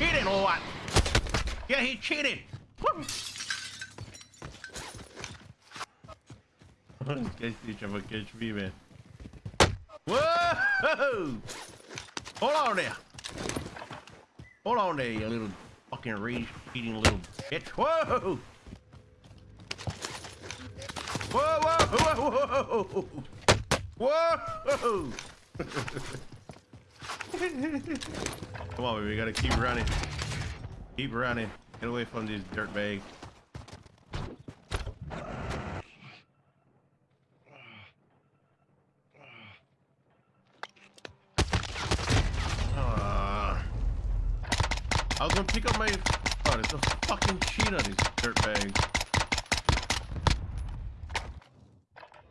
cheating or what? Yeah, he cheated. Guys, each of catch me, man. Whoa! Hold on there. Hold on there, you little fucking rage eating little bitch. Whoa! Whoa, whoa, whoa, whoa! Whoa! Come on, baby, we gotta keep running. Keep running. Get away from these dirt bags. Ah. I was gonna pick up my. Oh, there's a fucking cheat on these dirt bags.